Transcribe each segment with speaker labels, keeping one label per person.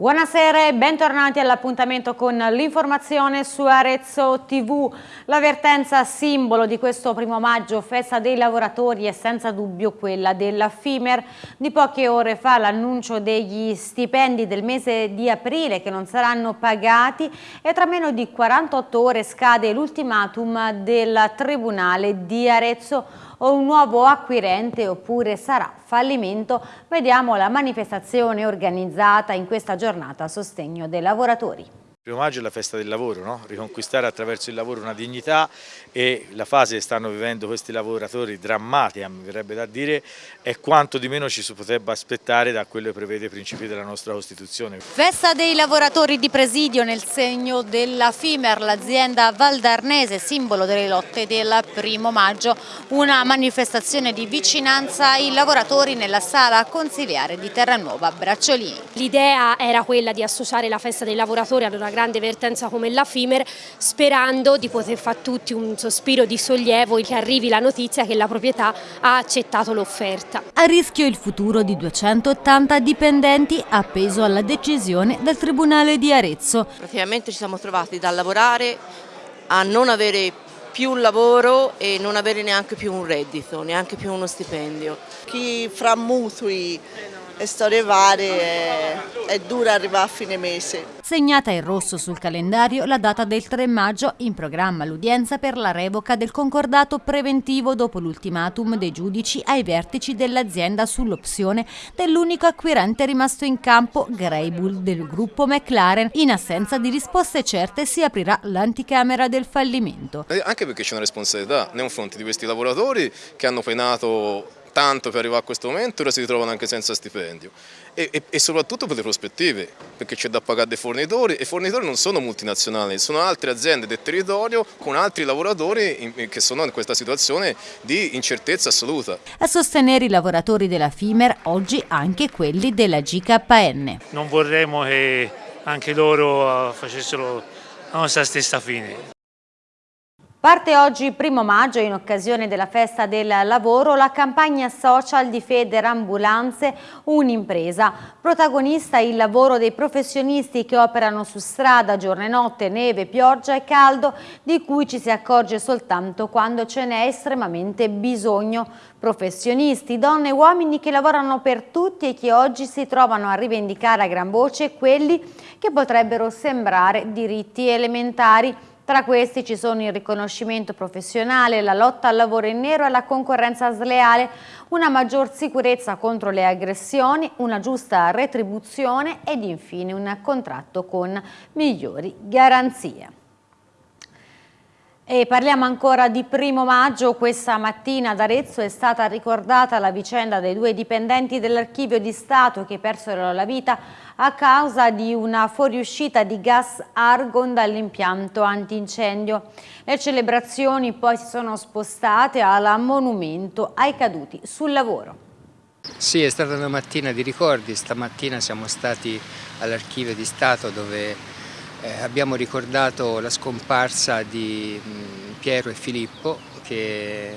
Speaker 1: Buonasera e bentornati all'appuntamento con l'informazione su Arezzo TV. L'avvertenza simbolo di questo primo maggio, festa dei lavoratori, è senza dubbio quella della FIMER. Di poche ore fa l'annuncio degli stipendi del mese di aprile che non saranno pagati e tra meno di 48 ore scade l'ultimatum del Tribunale di Arezzo o un nuovo acquirente oppure sarà fallimento? Vediamo la manifestazione organizzata in questa giornata a sostegno dei lavoratori.
Speaker 2: Il primo maggio è la festa del lavoro, no? riconquistare attraverso il lavoro una dignità e la fase che stanno vivendo questi lavoratori drammatica, mi verrebbe da dire, è quanto di meno ci si potrebbe aspettare da quello che prevede i principi della nostra Costituzione.
Speaker 1: Festa dei lavoratori di presidio nel segno della FIMER, l'azienda valdarnese, simbolo delle lotte del primo maggio, una manifestazione di vicinanza ai lavoratori nella sala consiliare di Terranuova Bracciolini.
Speaker 3: L'idea era quella di associare la festa dei lavoratori ad una grande vertenza come la FIMER sperando di poter fare tutti un sospiro di sollievo che arrivi la notizia che la proprietà ha accettato l'offerta.
Speaker 1: A rischio il futuro di 280 dipendenti appeso alla decisione del Tribunale di Arezzo.
Speaker 4: Praticamente ci siamo trovati da lavorare a non avere più lavoro e non avere neanche più un reddito, neanche più uno stipendio.
Speaker 5: Chi fra mutui e storie varie è, è dura arrivare a fine mese.
Speaker 1: Segnata in rosso sul calendario la data del 3 maggio, in programma l'udienza per la revoca del concordato preventivo dopo l'ultimatum dei giudici ai vertici dell'azienda sull'opzione dell'unico acquirente rimasto in campo, Greybull del gruppo McLaren. In assenza di risposte certe si aprirà l'anticamera del fallimento.
Speaker 6: Eh, anche perché c'è una responsabilità nei confronti di questi lavoratori che hanno penato tanto per arrivare a questo momento, ora si ritrovano anche senza stipendio e, e, e soprattutto per le prospettive, perché c'è da pagare dei fornitori e i fornitori non sono multinazionali, sono altre aziende del territorio con altri lavoratori in, che sono in questa situazione di incertezza assoluta.
Speaker 1: A sostenere i lavoratori della FIMER oggi anche quelli della GKN.
Speaker 7: Non vorremmo che anche loro facessero la nostra stessa fine.
Speaker 1: Parte oggi, primo maggio, in occasione della festa del lavoro, la campagna social di Feder Ambulanze Un'impresa. Protagonista il lavoro dei professionisti che operano su strada giorno e notte, neve, pioggia e caldo, di cui ci si accorge soltanto quando ce n'è estremamente bisogno. Professionisti, donne e uomini che lavorano per tutti e che oggi si trovano a rivendicare a gran voce quelli che potrebbero sembrare diritti elementari tra questi ci sono il riconoscimento professionale, la lotta al lavoro in nero e alla concorrenza sleale, una maggior sicurezza contro le aggressioni, una giusta retribuzione ed infine un contratto con migliori garanzie. E parliamo ancora di primo maggio, questa mattina ad Arezzo è stata ricordata la vicenda dei due dipendenti dell'archivio di Stato che persero la vita a causa di una fuoriuscita di gas argon dall'impianto antincendio. Le celebrazioni poi si sono spostate al monumento ai caduti sul lavoro.
Speaker 8: Sì, è stata una mattina di ricordi, stamattina siamo stati all'archivio di Stato dove eh, abbiamo ricordato la scomparsa di mh, mm, Piero e Filippo che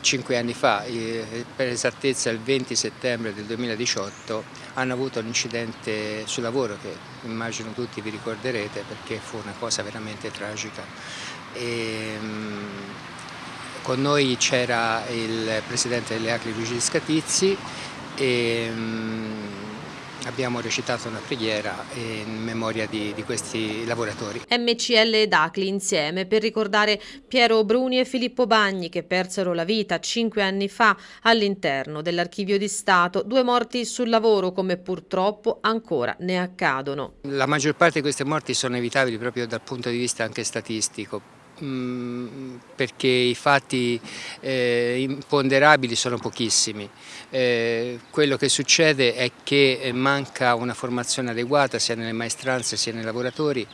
Speaker 8: cinque anni fa, eh, per esattezza il 20 settembre del 2018, hanno avuto un incidente sul lavoro che immagino tutti vi ricorderete perché fu una cosa veramente tragica. E, mh, mm, con noi c'era il presidente delle Acri Luigi Scatizzi e mh, mm, abbiamo recitato una preghiera in memoria di, di questi lavoratori.
Speaker 9: MCL ed ACLI insieme per ricordare Piero Bruni e Filippo Bagni che persero la vita cinque anni fa all'interno dell'archivio di Stato, due morti sul lavoro come purtroppo ancora ne accadono.
Speaker 8: La maggior parte di queste morti sono evitabili proprio dal punto di vista anche statistico perché i fatti eh, imponderabili sono pochissimi. Eh, quello che succede è che manca una formazione adeguata sia nelle maestranze sia nei lavoratori,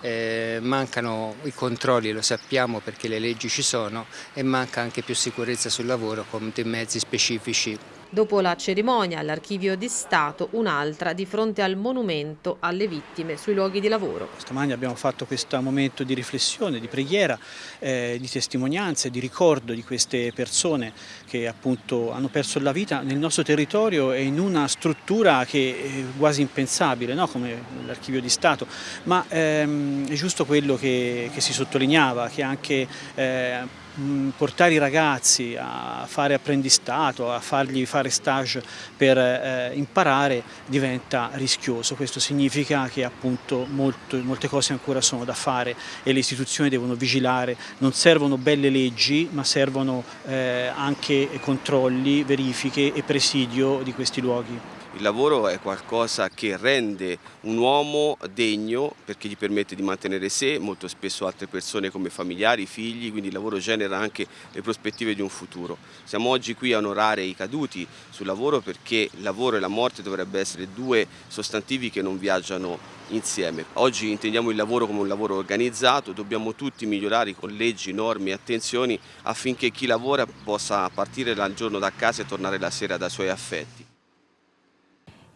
Speaker 8: eh, mancano i controlli, lo sappiamo perché le leggi ci sono e manca anche più sicurezza sul lavoro con dei mezzi specifici
Speaker 9: Dopo la cerimonia all'Archivio di Stato, un'altra di fronte al monumento alle vittime sui luoghi di lavoro.
Speaker 10: Stamani abbiamo fatto questo momento di riflessione, di preghiera, eh, di testimonianza, di ricordo di queste persone che appunto hanno perso la vita nel nostro territorio e in una struttura che è quasi impensabile, no? come l'Archivio di Stato, ma ehm, è giusto quello che, che si sottolineava, che anche eh, portare i ragazzi a fare apprendistato, a fargli fare stage per eh, imparare diventa rischioso. Questo significa che appunto molto, molte cose ancora sono da fare e le istituzioni devono vigilare. Non servono belle leggi ma servono eh, anche controlli, verifiche e presidio di questi luoghi.
Speaker 11: Il lavoro è qualcosa che rende un uomo degno perché gli permette di mantenere sé, molto spesso altre persone come familiari, figli, quindi il lavoro genera anche le prospettive di un futuro. Siamo oggi qui a onorare i caduti sul lavoro perché il lavoro e la morte dovrebbero essere due sostantivi che non viaggiano insieme. Oggi intendiamo il lavoro come un lavoro organizzato, dobbiamo tutti migliorare con leggi, norme e attenzioni affinché chi lavora possa partire dal giorno da casa e tornare la sera dai suoi affetti.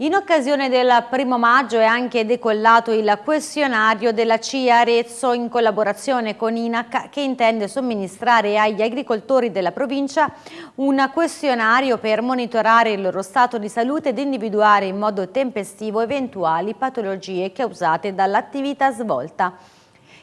Speaker 1: In occasione del primo maggio è anche decollato il questionario della CIA Arezzo in collaborazione con INAC che intende somministrare agli agricoltori della provincia un questionario per monitorare il loro stato di salute ed individuare in modo tempestivo eventuali patologie causate dall'attività svolta.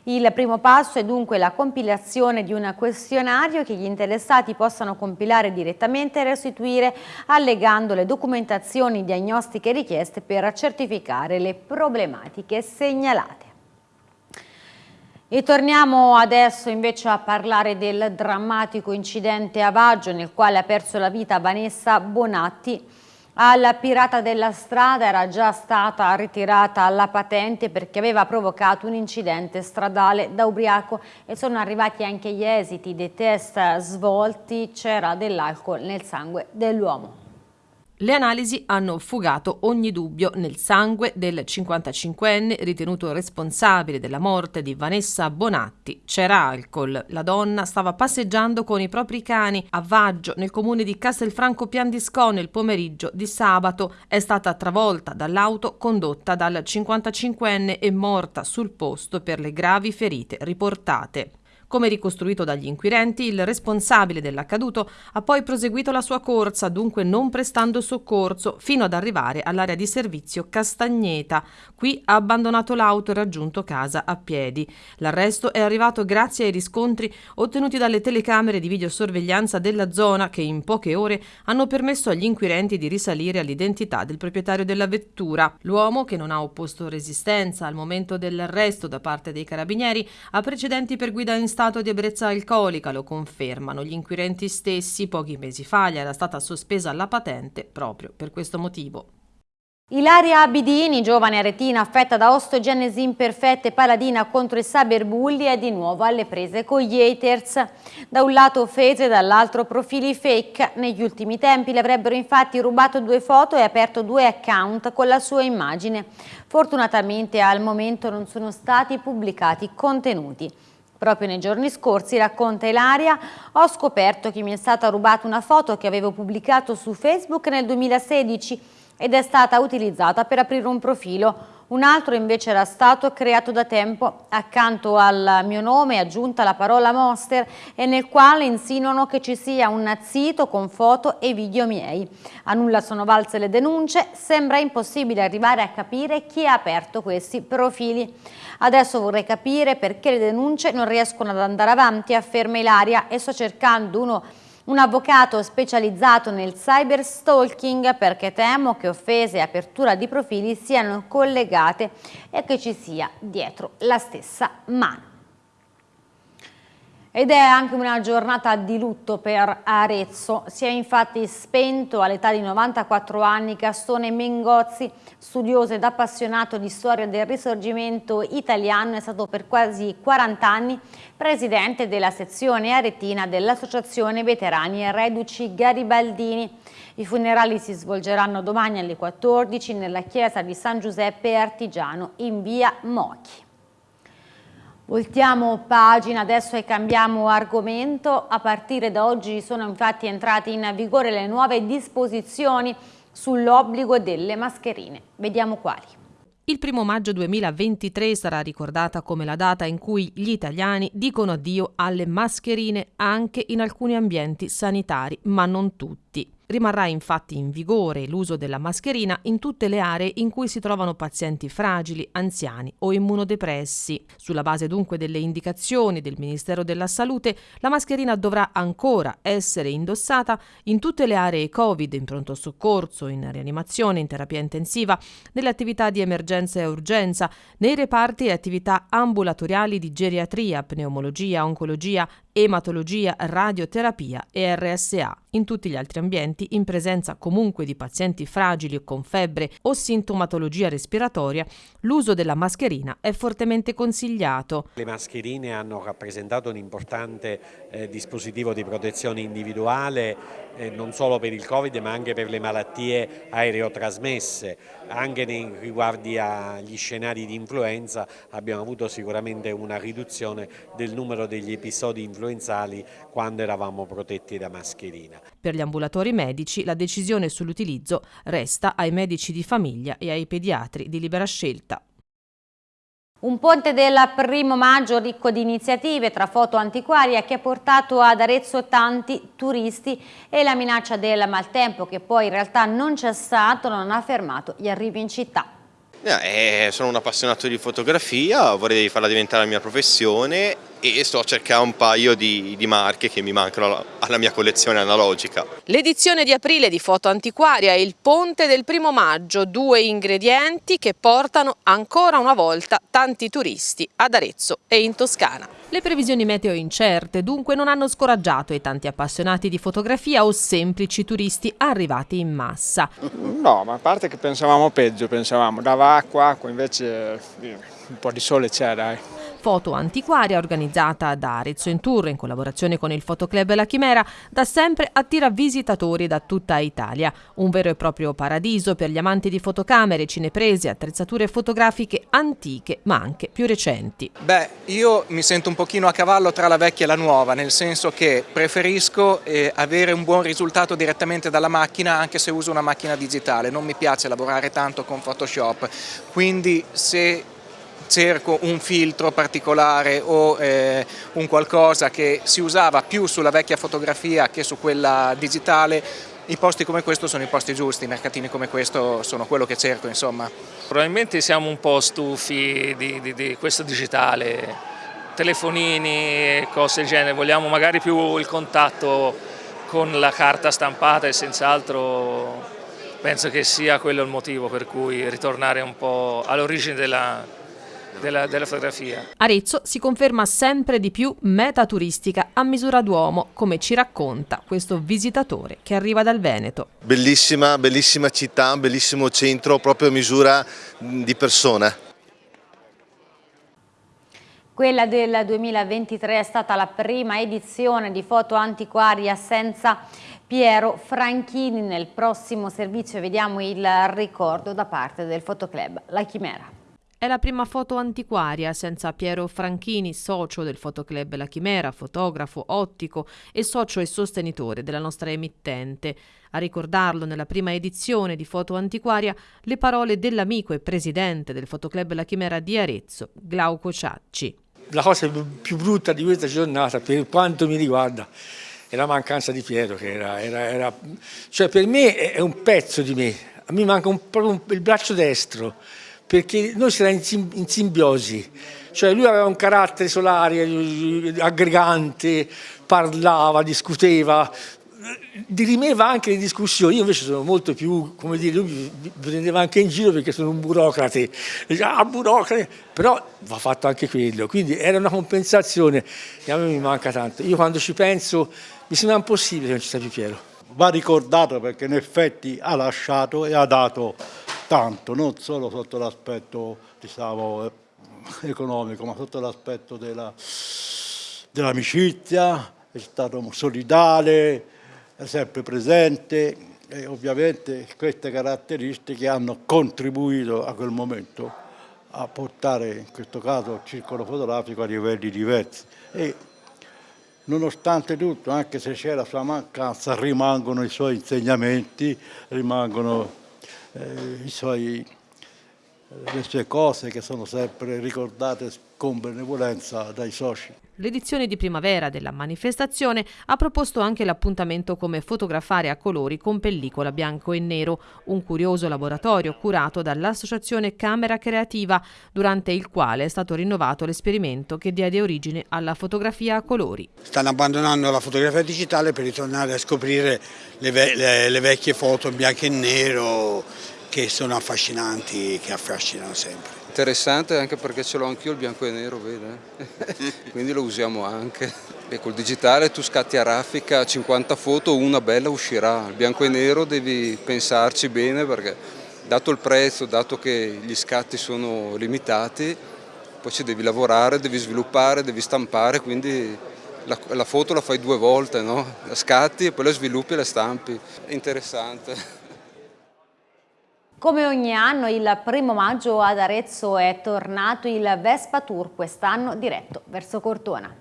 Speaker 1: Il primo passo è dunque la compilazione di un questionario che gli interessati possano compilare direttamente e restituire allegando le documentazioni diagnostiche richieste per certificare le problematiche segnalate. E torniamo adesso invece a parlare del drammatico incidente a Vaggio nel quale ha perso la vita Vanessa Bonatti, al pirata della strada era già stata ritirata la patente perché aveva provocato un incidente stradale da ubriaco e sono arrivati anche gli esiti dei test svolti, c'era dell'alcol nel sangue dell'uomo.
Speaker 9: Le analisi hanno fugato ogni dubbio nel sangue del 55enne ritenuto responsabile della morte di Vanessa Bonatti. C'era alcol. La donna stava passeggiando con i propri cani a Vaggio, nel comune di Castelfranco Piandisco, nel pomeriggio di sabato. È stata travolta dall'auto condotta dal 55enne e morta sul posto per le gravi ferite riportate. Come ricostruito dagli inquirenti, il responsabile dell'accaduto ha poi proseguito la sua corsa, dunque non prestando soccorso, fino ad arrivare all'area di servizio Castagneta. Qui ha abbandonato l'auto e raggiunto casa a piedi. L'arresto è arrivato grazie ai riscontri ottenuti dalle telecamere di videosorveglianza della zona che in poche ore hanno permesso agli inquirenti di risalire all'identità del proprietario della vettura. L'uomo, che non ha opposto resistenza al momento dell'arresto da parte dei carabinieri, ha precedenti per guida in stato di ebbrezza alcolica, lo confermano gli inquirenti stessi. Pochi mesi fa gli era stata sospesa la patente proprio per questo motivo.
Speaker 1: Ilaria Abidini, giovane aretina affetta da ostogenesi imperfetta e paladina contro i cyberbulli, è di nuovo alle prese con gli haters. Da un lato offese, dall'altro profili fake. Negli ultimi tempi le avrebbero infatti rubato due foto e aperto due account con la sua immagine. Fortunatamente al momento non sono stati pubblicati contenuti. Proprio nei giorni scorsi, racconta Ilaria, ho scoperto che mi è stata rubata una foto che avevo pubblicato su Facebook nel 2016 ed è stata utilizzata per aprire un profilo. Un altro invece era stato creato da tempo, accanto al mio nome è aggiunta la parola Monster e nel quale insinuano che ci sia un sito con foto e video miei. A nulla sono valse le denunce, sembra impossibile arrivare a capire chi ha aperto questi profili. Adesso vorrei capire perché le denunce non riescono ad andare avanti, afferma Ilaria, e sto cercando uno un avvocato specializzato nel cyber stalking perché temo che offese e apertura di profili siano collegate e che ci sia dietro la stessa mano. Ed è anche una giornata di lutto per Arezzo. Si è infatti spento all'età di 94 anni Gastone Mengozzi, studioso ed appassionato di storia del risorgimento italiano, è stato per quasi 40 anni presidente della sezione aretina dell'Associazione Veterani e Reduci Garibaldini. I funerali si svolgeranno domani alle 14 nella chiesa di San Giuseppe Artigiano in via Mochi. Voltiamo pagina adesso e cambiamo argomento. A partire da oggi sono infatti entrate in vigore le nuove disposizioni sull'obbligo delle mascherine. Vediamo quali.
Speaker 9: Il primo maggio 2023 sarà ricordata come la data in cui gli italiani dicono addio alle mascherine anche in alcuni ambienti sanitari, ma non tutti. Rimarrà infatti in vigore l'uso della mascherina in tutte le aree in cui si trovano pazienti fragili, anziani o immunodepressi. Sulla base dunque delle indicazioni del Ministero della Salute, la mascherina dovrà ancora essere indossata in tutte le aree Covid, in pronto soccorso, in rianimazione, in terapia intensiva, nelle attività di emergenza e urgenza, nei reparti e attività ambulatoriali di geriatria, pneumologia, oncologia, ematologia, radioterapia e RSA. In tutti gli altri ambienti, in presenza comunque di pazienti fragili o con febbre o sintomatologia respiratoria, l'uso della mascherina è fortemente consigliato.
Speaker 12: Le mascherine hanno rappresentato un importante eh, dispositivo di protezione individuale eh, non solo per il Covid ma anche per le malattie aereotrasmesse. Anche nei riguardi agli scenari di influenza abbiamo avuto sicuramente una riduzione del numero degli episodi influenzali quando eravamo protetti da mascherina.
Speaker 9: Per gli ambulatori medici la decisione sull'utilizzo resta ai medici di famiglia e ai pediatri di libera scelta.
Speaker 1: Un ponte del primo maggio ricco di iniziative tra foto antiquaria che ha portato ad Arezzo tanti turisti e la minaccia del maltempo che poi in realtà non c'è stato non ha fermato gli arrivi in città.
Speaker 13: Eh, sono un appassionato di fotografia, vorrei farla diventare la mia professione e sto a cercare un paio di, di marche che mi mancano alla mia collezione analogica.
Speaker 9: L'edizione di aprile di Foto Antiquaria è il ponte del primo maggio, due ingredienti che portano ancora una volta tanti turisti ad Arezzo e in Toscana. Le previsioni meteo incerte dunque non hanno scoraggiato i tanti appassionati di fotografia o semplici turisti arrivati in massa.
Speaker 14: No, ma a parte che pensavamo peggio, pensavamo dava acqua, acqua invece eh, un po' di sole c'è dai.
Speaker 9: Foto Antiquaria, organizzata da Arezzo in Tour in collaborazione con il Fotoclub La Chimera, da sempre attira visitatori da tutta Italia. Un vero e proprio paradiso per gli amanti di fotocamere, cineprese, attrezzature fotografiche antiche ma anche più recenti.
Speaker 15: Beh, io mi sento un pochino a cavallo tra la vecchia e la nuova, nel senso che preferisco eh, avere un buon risultato direttamente dalla macchina anche se uso una macchina digitale. Non mi piace lavorare tanto con Photoshop, quindi se cerco un filtro particolare o eh, un qualcosa che si usava più sulla vecchia fotografia che su quella digitale, i posti come questo sono i posti giusti, i mercatini come questo sono quello che cerco insomma.
Speaker 7: Probabilmente siamo un po' stufi di, di, di questo digitale, telefonini e cose del genere, vogliamo magari più il contatto con la carta stampata e senz'altro penso che sia quello il motivo per cui ritornare un po' all'origine della, della, della, fotografia.
Speaker 9: Arezzo si conferma sempre di più meta turistica a misura d'uomo, come ci racconta questo visitatore che arriva dal Veneto.
Speaker 16: Bellissima, bellissima città, bellissimo centro, proprio a misura di persona.
Speaker 1: Quella del 2023 è stata la prima edizione di Foto Antiquaria senza Piero Franchini. Nel prossimo servizio vediamo il ricordo da parte del Fotoclub La Chimera.
Speaker 9: È la prima foto antiquaria senza Piero Franchini, socio del Fotoclub La Chimera, fotografo, ottico e socio e sostenitore della nostra emittente. A ricordarlo nella prima edizione di Foto Antiquaria le parole dell'amico e presidente del Fotoclub La Chimera di Arezzo, Glauco Ciacci.
Speaker 17: La cosa più brutta di questa giornata, per quanto mi riguarda, è la mancanza di Piero, che era, era, era cioè per me è un pezzo di me, a me manca un, il braccio destro perché noi si era in, simbiosi, cioè lui aveva un carattere solare, aggregante, parlava, discuteva, dirimeva anche le discussioni, io invece sono molto più, come dire, lui mi prendeva anche in giro perché sono un burocrate, ah burocrate, però va fatto anche quello, quindi era una compensazione e a me mi manca tanto. Io quando ci penso mi sembra impossibile che non ci sia più Piero.
Speaker 18: Va ricordato perché in effetti ha lasciato e ha dato tanto, non solo sotto l'aspetto diciamo, eh, economico, ma sotto l'aspetto dell'amicizia, dell è stato solidale, è sempre presente e ovviamente queste caratteristiche hanno contribuito a quel momento a portare in questo caso il circolo fotografico a livelli diversi. E nonostante tutto, anche se c'è la sua mancanza, rimangono i suoi insegnamenti, rimangono eh, suoi, le sue cose che sono sempre ricordate con benevolenza dai soci.
Speaker 9: L'edizione di primavera della manifestazione ha proposto anche l'appuntamento come fotografare a colori con pellicola bianco e nero, un curioso laboratorio curato dall'associazione Camera Creativa, durante il quale è stato rinnovato l'esperimento che diede origine alla fotografia a colori.
Speaker 19: Stanno abbandonando la fotografia digitale per ritornare a scoprire le, ve le, le vecchie foto in bianco e nero che sono affascinanti, che affascinano sempre.
Speaker 20: Interessante anche perché ce l'ho anch'io il bianco e nero, vede? quindi lo usiamo anche. E col digitale tu scatti a raffica 50 foto, una bella uscirà. Il bianco e nero devi pensarci bene perché dato il prezzo, dato che gli scatti sono limitati, poi ci devi lavorare, devi sviluppare, devi stampare, quindi la, la foto la fai due volte, no? la scatti e poi la sviluppi e la stampi. È interessante.
Speaker 1: Come ogni anno il primo maggio ad Arezzo è tornato il Vespa Tour, quest'anno diretto verso Cortona.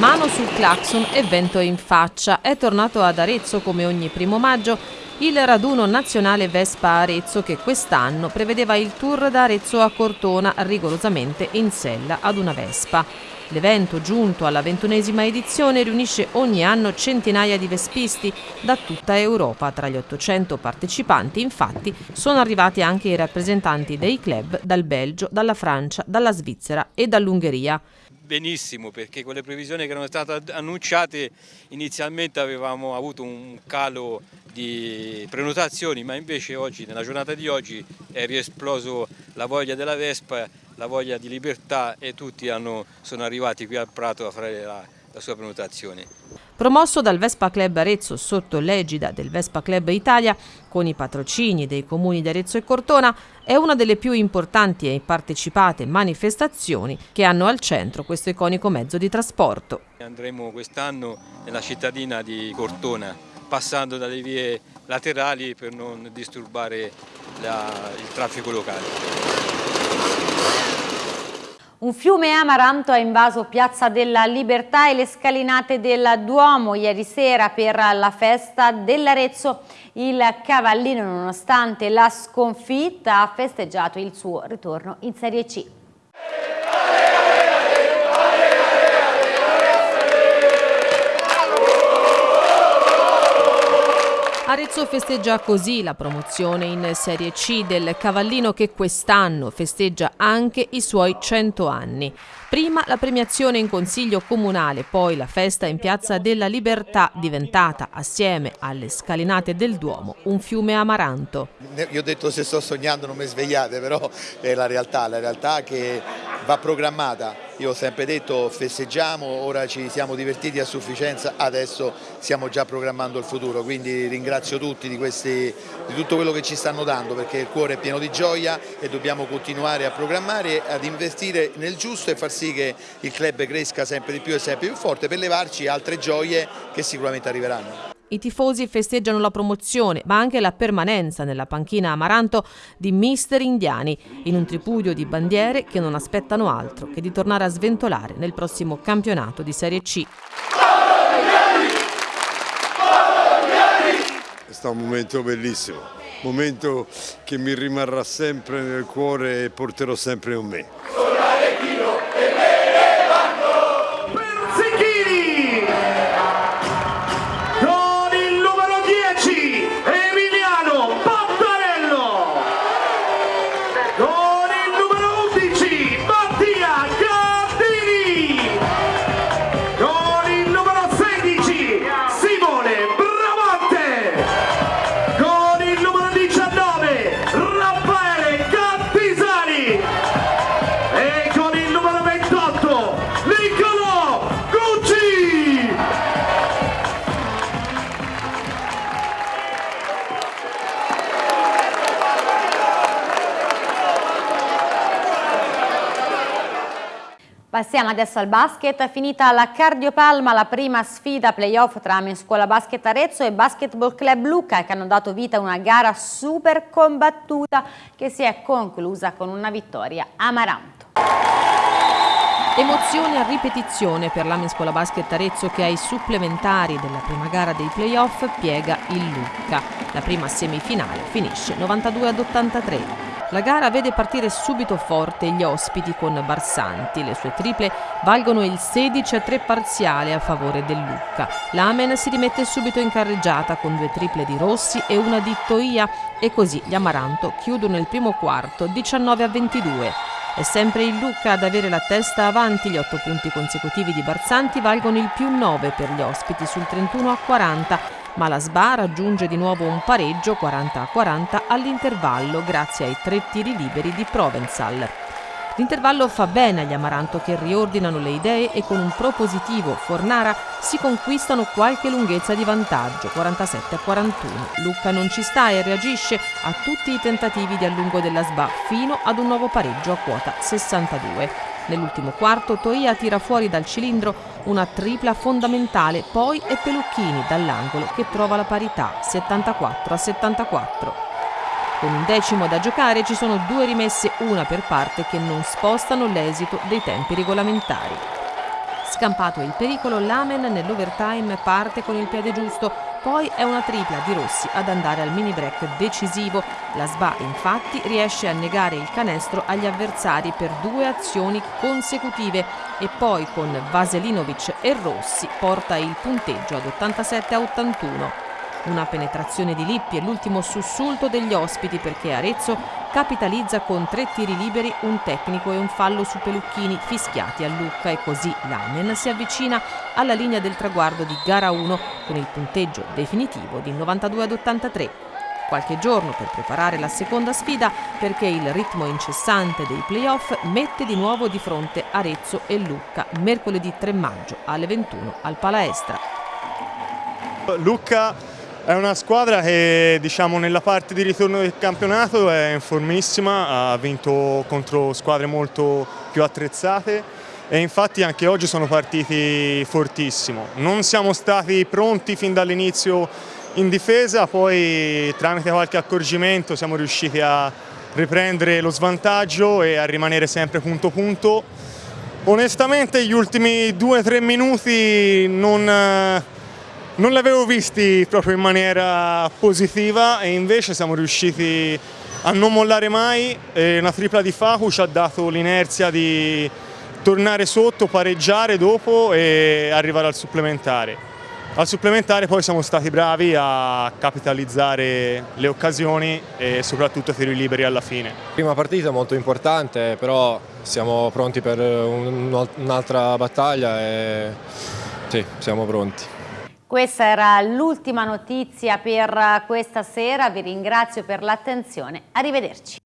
Speaker 9: Mano sul clacson e vento in faccia. È tornato ad Arezzo come ogni primo maggio il raduno nazionale Vespa Arezzo che quest'anno prevedeva il tour da Arezzo a Cortona rigorosamente in sella ad una Vespa. L'evento, giunto alla ventunesima edizione, riunisce ogni anno centinaia di vespisti da tutta Europa. Tra gli 800 partecipanti, infatti, sono arrivati anche i rappresentanti dei club dal Belgio, dalla Francia, dalla Svizzera e dall'Ungheria
Speaker 21: benissimo perché con le previsioni che erano state annunciate inizialmente avevamo avuto un calo di prenotazioni ma invece oggi, nella giornata di oggi è riesploso la voglia della Vespa la voglia di libertà e tutti hanno, sono arrivati qui al Prato a fare la, la sua prenotazione.
Speaker 9: Promosso dal Vespa Club Arezzo sotto l'egida del Vespa Club Italia, con i patrocini dei comuni di Arezzo e Cortona, è una delle più importanti e partecipate manifestazioni che hanno al centro questo iconico mezzo di trasporto.
Speaker 21: Andremo quest'anno nella cittadina di Cortona, passando dalle vie laterali per non disturbare la, il traffico locale.
Speaker 1: Un fiume amaranto ha invaso Piazza della Libertà e le scalinate del Duomo ieri sera per la festa dell'Arezzo. Il Cavallino, nonostante la sconfitta, ha festeggiato il suo ritorno in Serie C.
Speaker 9: Arezzo festeggia così la promozione in Serie C del Cavallino che quest'anno festeggia anche i suoi 100 anni. Prima la premiazione in Consiglio Comunale, poi la festa in Piazza della Libertà, diventata, assieme alle scalinate del Duomo, un fiume amaranto.
Speaker 22: Io ho detto se sto sognando non mi svegliate, però è la realtà, la realtà che va programmata. Io ho sempre detto festeggiamo, ora ci siamo divertiti a sufficienza, adesso stiamo già programmando il futuro, quindi ringrazio tutti di, questi, di tutto quello che ci stanno dando perché il cuore è pieno di gioia e dobbiamo continuare a programmare, ad investire nel giusto e far sì che il club cresca sempre di più e sempre più forte per levarci altre gioie che sicuramente arriveranno.
Speaker 9: I tifosi festeggiano la promozione, ma anche la permanenza nella panchina Amaranto di Mister Indiani, in un tripudio di bandiere che non aspettano altro che di tornare a sventolare nel prossimo campionato di Serie C.
Speaker 23: È stato un momento bellissimo, un momento che mi rimarrà sempre nel cuore e porterò sempre con me.
Speaker 1: Passiamo adesso al basket, finita la Cardiopalma, la prima sfida playoff tra Scuola Basket Arezzo e Basketball Club Lucca che hanno dato vita a una gara super combattuta che si è conclusa con una vittoria amaranto.
Speaker 9: Emozione a ripetizione per l'Amescola Basket Arezzo che ai supplementari della prima gara dei playoff piega il Lucca. La prima semifinale finisce 92 ad 83. La gara vede partire subito forte gli ospiti con Barsanti. Le sue triple valgono il 16 a 3 parziale a favore del Lucca. L'Amen si rimette subito in carreggiata con due triple di Rossi e una di Toia e così gli Amaranto chiudono il primo quarto 19 a 22. È sempre il Lucca ad avere la testa avanti, gli otto punti consecutivi di Barsanti valgono il più 9 per gli ospiti sul 31 a 40 ma la SBA raggiunge di nuovo un pareggio 40 a 40 all'intervallo grazie ai tre tiri liberi di Provenzal. L'intervallo fa bene agli Amaranto che riordinano le idee e con un propositivo Fornara si conquistano qualche lunghezza di vantaggio, 47 a 41. Lucca non ci sta e reagisce a tutti i tentativi di allungo della SBA fino ad un nuovo pareggio a quota 62. Nell'ultimo quarto Toia tira fuori dal cilindro una tripla fondamentale, poi è Pelucchini dall'angolo che trova la parità 74 a 74. Con un decimo da giocare ci sono due rimesse, una per parte, che non spostano l'esito dei tempi regolamentari. Scampato il pericolo, Lamen nell'overtime parte con il piede giusto, poi è una tripla di Rossi ad andare al mini break decisivo. La SBA infatti riesce a negare il canestro agli avversari per due azioni consecutive e poi con Vaselinovic e Rossi porta il punteggio ad 87 a 81. Una penetrazione di Lippi e l'ultimo sussulto degli ospiti perché Arezzo capitalizza con tre tiri liberi, un tecnico e un fallo su Pelucchini fischiati a Lucca e così l'Amen si avvicina alla linea del traguardo di gara 1 con il punteggio definitivo di 92 ad 83 qualche giorno per preparare la seconda sfida perché il ritmo incessante dei playoff mette di nuovo di fronte Arezzo e Lucca mercoledì 3 maggio alle 21 al Palaestra.
Speaker 24: Lucca è una squadra che diciamo, nella parte di ritorno del campionato è in formissima, ha vinto contro squadre molto più attrezzate e infatti anche oggi sono partiti fortissimo. Non siamo stati pronti fin dall'inizio in difesa, poi tramite qualche accorgimento siamo riusciti a riprendere lo svantaggio e a rimanere sempre punto punto. Onestamente gli ultimi due o tre minuti non non li avevo visti proprio in maniera positiva e invece siamo riusciti a non mollare mai una tripla di Facu ci ha dato l'inerzia di tornare sotto, pareggiare dopo e arrivare al supplementare. Al supplementare poi siamo stati bravi a capitalizzare le occasioni e soprattutto tiri liberi alla fine.
Speaker 25: Prima partita molto importante, però siamo pronti per un'altra battaglia e sì, siamo pronti.
Speaker 1: Questa era l'ultima notizia per questa sera, vi ringrazio per l'attenzione, arrivederci.